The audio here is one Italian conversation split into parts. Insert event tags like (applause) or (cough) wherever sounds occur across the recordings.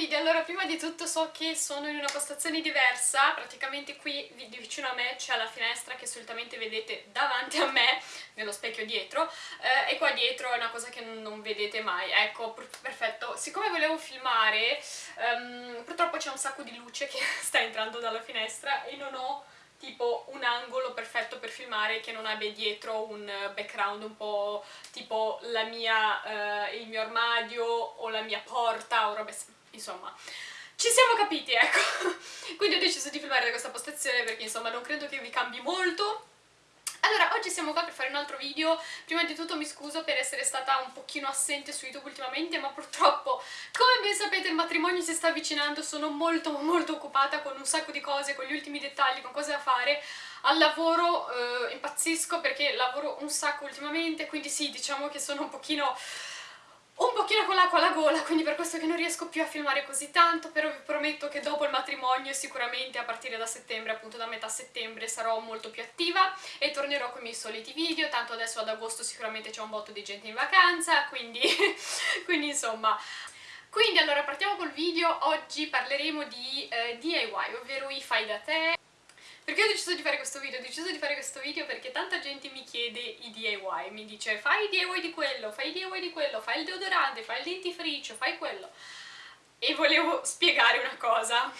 video, allora prima di tutto so che sono in una postazione diversa, praticamente qui vicino a me c'è la finestra che solitamente vedete davanti a me, nello specchio dietro, eh, e qua dietro è una cosa che non vedete mai, ecco, perfetto. Siccome volevo filmare, um, purtroppo c'è un sacco di luce che (laughs) sta entrando dalla finestra e non ho tipo un angolo perfetto per filmare che non abbia dietro un background un po' tipo la mia, uh, il mio armadio o la mia porta o robe insomma ci siamo capiti, ecco. (laughs) Quindi ho deciso di filmare da questa postazione perché insomma non credo che vi cambi molto. Allora, oggi siamo qua per fare un altro video, prima di tutto mi scuso per essere stata un pochino assente su YouTube ultimamente, ma purtroppo, come ben sapete, il matrimonio si sta avvicinando, sono molto molto occupata con un sacco di cose, con gli ultimi dettagli, con cose da fare, al lavoro eh, impazzisco perché lavoro un sacco ultimamente, quindi sì, diciamo che sono un pochino un pochino con l'acqua alla gola, quindi per questo che non riesco più a filmare così tanto, però vi prometto che dopo il matrimonio sicuramente a partire da settembre, appunto da metà settembre, sarò molto più attiva e tornerò con i miei soliti video, tanto adesso ad agosto sicuramente c'è un botto di gente in vacanza, quindi, (laughs) quindi insomma... Quindi allora partiamo col video, oggi parleremo di eh, DIY, ovvero i fai da te, perché ho deciso di fare questo video? Ho deciso di fare questo video perché tanta gente mi chiede i DIY, mi dice fai i DIY di quello, fai i DIY di quello, fai il deodorante, fai il dentifricio, fai quello. E volevo spiegare una cosa,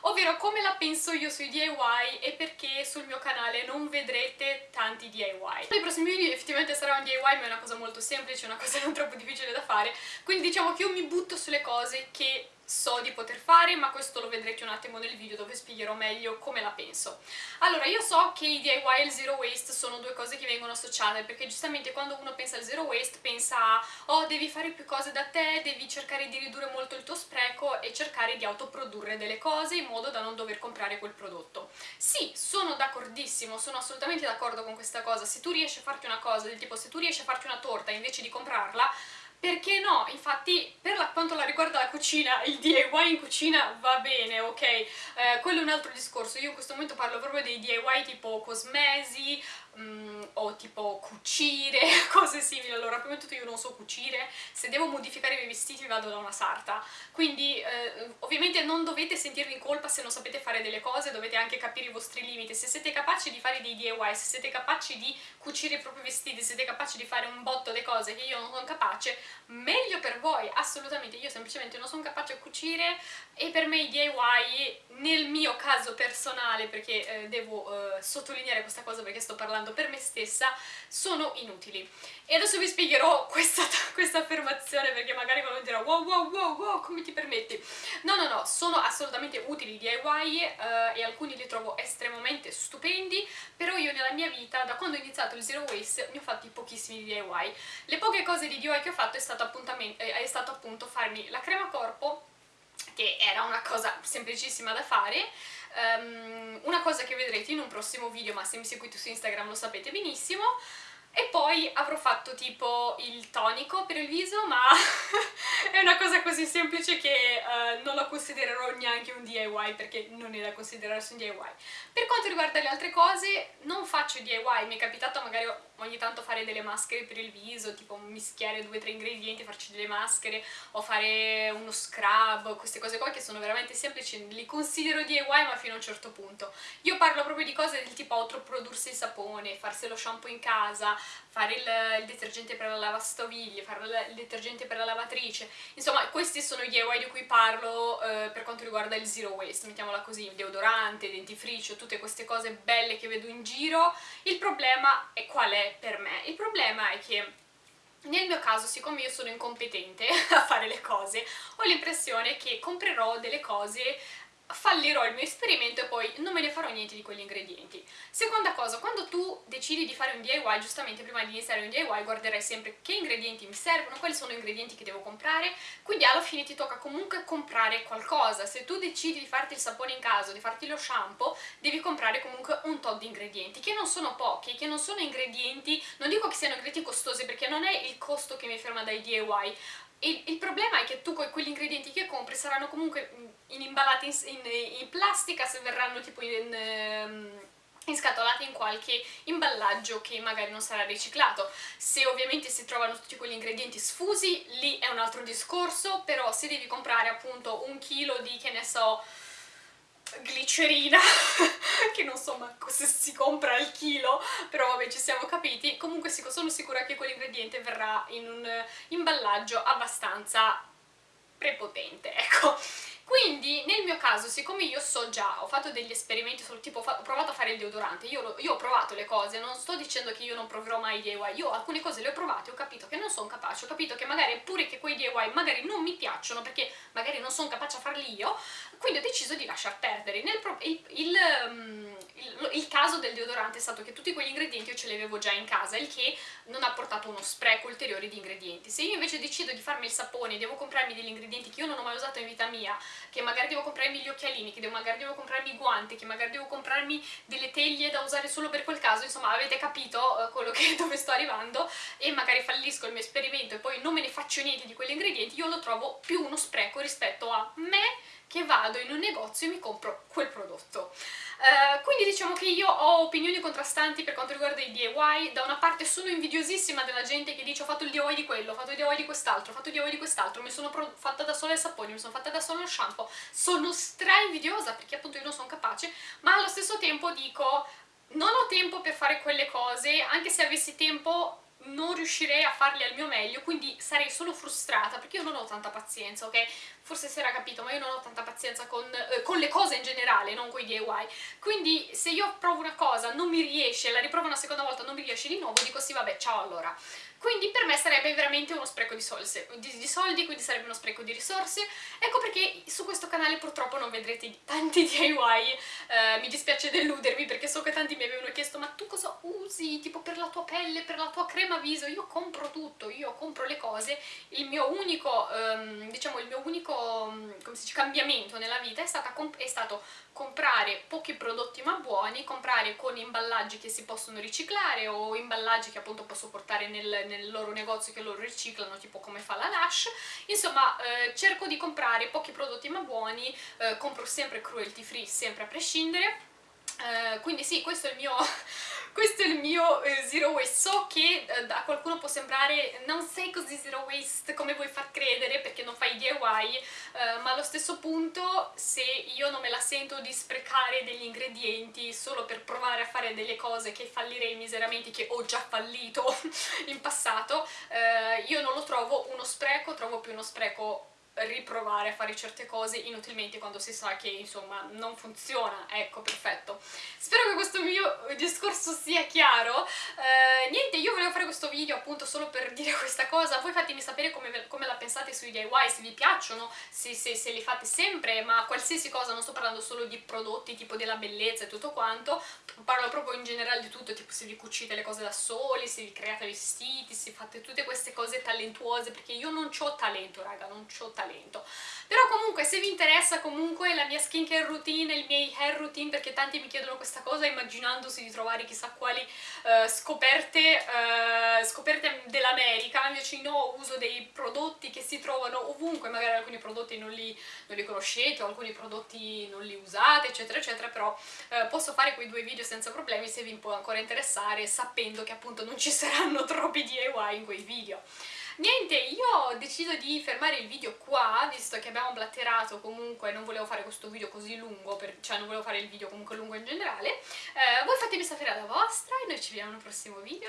ovvero come la penso io sui DIY e perché sul mio canale non vedrete tanti DIY. Nei prossimi video effettivamente sarà un DIY ma è una cosa molto semplice, una cosa non (laughs) troppo difficile da fare, quindi diciamo che io mi butto sulle cose che so di poter fare, ma questo lo vedrete un attimo nel video dove spiegherò meglio come la penso. Allora, io so che i DIY e il zero waste sono due cose che vengono associate, perché giustamente quando uno pensa al zero waste pensa a oh, devi fare più cose da te, devi cercare di ridurre molto il tuo spreco e cercare di autoprodurre delle cose in modo da non dover comprare quel prodotto. Sì, sono d'accordissimo, sono assolutamente d'accordo con questa cosa, se tu riesci a farti una cosa del tipo se tu riesci a farti una torta invece di comprarla, perché no? Infatti, per la, quanto la riguarda la cucina, il DIY in cucina va bene, ok? Eh, quello è un altro discorso, io in questo momento parlo proprio dei DIY tipo cosmesi, mm, o tipo cucire, (laughs) cose simili, allora prima di tutto io non so cucire, se devo modificare i miei vestiti vado da una sarta, quindi eh, ovviamente non dovete sentirvi in colpa se non sapete fare delle cose, dovete anche capire i vostri limiti, se siete capaci di fare dei DIY, se siete capaci di cucire i propri vestiti, se siete capaci di fare un botto di cose che io non sono capace, meglio per voi, assolutamente, io semplicemente non sono capace a cucire e per me i DIY, nel mio caso personale, perché eh, devo eh, sottolineare questa cosa perché sto parlando per me stessa sono inutili. E adesso vi spiegherò (laughs) questa, questa affermazione perché magari qualcuno dirà wow wow wow wow come ti permetti? No no no, sono assolutamente utili i DIY eh, e alcuni li trovo estremamente stupendi, però io nella mia vita, da quando ho iniziato il Zero Waste, ne ho fatti pochissimi DIY. Le poche cose di DIY che ho fatto è stato, è stato appunto farmi la crema corpo che era una cosa semplicissima da fare, um, una cosa che vedrete in un prossimo video, ma se mi seguite su Instagram lo sapete benissimo, e poi avrò fatto tipo il tonico per il viso, ma (laughs) è una cosa così semplice che uh, non la considererò neanche un DIY perché non è da considerarsi un DIY. Per quanto riguarda le altre cose, non faccio DIY, mi è capitato magari ogni tanto fare delle maschere per il viso, tipo mischiare due o tre ingredienti, farci delle maschere, o fare uno scrub, queste cose qua che sono veramente semplici, li considero DIY ma fino a un certo punto. Io parlo proprio di cose del tipo autoprodursi il sapone, farsi lo shampoo in casa, fare il, il detergente per la lavastoviglie, fare il, il, detergente per la lavatrice, insomma questi sono gli DIY di cui parlo eh, per quanto riguarda il zero waste, mettiamola così, deodorante, dentifricio, tutte queste cose belle che vedo in giro, il problema è qual è per me? Il problema è che nel mio caso, siccome io sono incompetente (laughs) a fare le cose, ho l'impressione che comprerò delle cose fallirò il mio esperimento e poi non me ne farò niente di quegli ingredienti. Seconda cosa, quando tu decidi di fare un DIY, giustamente prima di iniziare un DIY guarderai sempre che ingredienti mi servono, quali sono gli ingredienti che devo comprare, quindi alla fine ti tocca comunque comprare qualcosa. Se tu decidi di farti il sapone in casa, di farti lo shampoo, devi comprare comunque un tot di ingredienti, che non sono pochi, che non sono ingredienti, non dico che siano ingredienti costosi perché non è il costo che mi ferma dai DIY, il, il, problema è che tu con quegli ingredienti che compri saranno comunque in, imballati in, in, in, plastica se verranno tipo in, inscatolate in qualche imballaggio che magari non sarà riciclato. Se ovviamente si trovano tutti quegli ingredienti sfusi, lì è un altro discorso, però se devi comprare appunto un chilo di, che ne so, glicerina, (laughs) (laughs) che non so manco se si compra al chilo, però vabbè ci siamo capiti, comunque sono sicura che quell'ingrediente verrà in un imballaggio abbastanza prepotente, ecco. Quindi nel mio caso, siccome io so già, ho fatto degli esperimenti, sul tipo ho provato a fare il deodorante, io, io, ho provato le cose, non sto dicendo che io non proverò mai i DIY, io alcune cose le ho provate, ho capito che non sono capace, ho capito che magari pure che quei DIY magari non mi piacciono perché magari non sono capace a farli io, quindi ho deciso di lasciar perdere. Il, il, um, il, caso del deodorante è stato che tutti quegli ingredienti io ce li avevo già in casa, il che non ha portato uno spreco ulteriore di ingredienti. Se io invece decido di farmi il sapone, devo comprarmi degli ingredienti che io non ho mai usato in vita mia, che magari devo comprarmi gli occhialini, che magari devo comprarmi i guanti, che magari devo comprarmi delle teglie da usare solo per quel caso, insomma avete capito uh, quello che, (laughs) dove sto arrivando e magari fallisco il mio esperimento e poi non me ne faccio niente di quegli ingredienti, io lo trovo più uno spreco rispetto a me che vado in un negozio e mi compro quel prodotto. Uh, quindi diciamo che io ho opinioni contrastanti per quanto riguarda i DIY, da una parte sono invidiosissima della gente che dice ho fatto il DIY di quello, ho fatto il DIY di quest'altro, ho fatto il DIY di quest'altro, mi sono fatta da sola il sapone, mi sono fatta da sola lo shampoo, sono stra invidiosa perché appunto io non sono capace, ma allo stesso tempo dico non ho tempo per fare quelle cose, anche se avessi tempo non riuscirei a farli al mio meglio, quindi sarei solo frustrata, perché io non ho tanta pazienza, ok? Forse si era capito, ma io non ho tanta pazienza con, eh, con le cose in generale, non con i DIY. Quindi se io provo una cosa, non mi riesce, la riprovo una seconda volta, non mi riesce di nuovo, dico sì vabbè, ciao allora quindi per me sarebbe veramente uno spreco di soldi, di, di soldi, quindi sarebbe uno spreco di risorse. Ecco perché su questo canale purtroppo non vedrete tanti (laughs) DIY, eh, mi dispiace deludervi perché so che tanti mi avevano chiesto ma tu cosa usi, tipo per la tua pelle, per la tua crema viso? Io compro tutto, io compro le cose, il mio unico, ehm, diciamo il mio unico, dice, cambiamento nella vita è, è stato comprare pochi prodotti ma buoni, comprare con imballaggi che si possono riciclare o imballaggi che appunto posso portare nel, nel loro negozio che loro riciclano, tipo come fa la Lush. Insomma, eh, cerco di comprare pochi prodotti ma buoni, eh, compro sempre cruelty free, sempre a prescindere. Eh, quindi sì, questo è il mio (laughs) questo è il mio eh, zero waste. So che eh, a qualcuno può sembrare non sei così zero waste come vuoi far credere perché non fai DIY ma allo stesso punto se io non me la sento di sprecare degli ingredienti solo per provare a fare delle cose che fallirei miseramente che ho già fallito (laughs) in passato io non lo trovo uno spreco, trovo più uno spreco riprovare a fare certe cose inutilmente quando si sa che insomma non funziona, ecco perfetto. Spero che questo mio discorso sia chiaro. Eh, niente io volevo fare questo video appunto solo per dire (laughs) questa cosa. Voi fatemi sapere come, come la pensate sui DIY, se vi piacciono se, se, se, li fate sempre ma qualsiasi cosa, non sto parlando solo di prodotti tipo della bellezza e tutto quanto. Parlo proprio in generale di tutto tipo se vi cucite le cose da soli, se vi create vestiti se fate tutte queste cose talentuose perché io non ho talento raga, non ho talento talento. Però comunque se vi interessa comunque la mia skincare routine, i miei hair routine perché tanti mi chiedono questa cosa immaginandosi di trovare chissà quali uh, scoperte, uh, scoperte dell'America invece no, uso dei prodotti che si trovano ovunque magari alcuni prodotti non li, non li conoscete o alcuni prodotti non li usate eccetera eccetera però uh, posso fare quei due video senza problemi se vi può ancora interessare sapendo che appunto non ci saranno (laughs) troppi DIY in quei video Niente, io ho deciso di fermare il video qua, visto che abbiamo blatterato comunque, non volevo fare questo video così lungo, per, cioè non volevo fare il video comunque lungo in generale. Eh, voi fatemi sapere la vostra e noi ci vediamo nel prossimo video.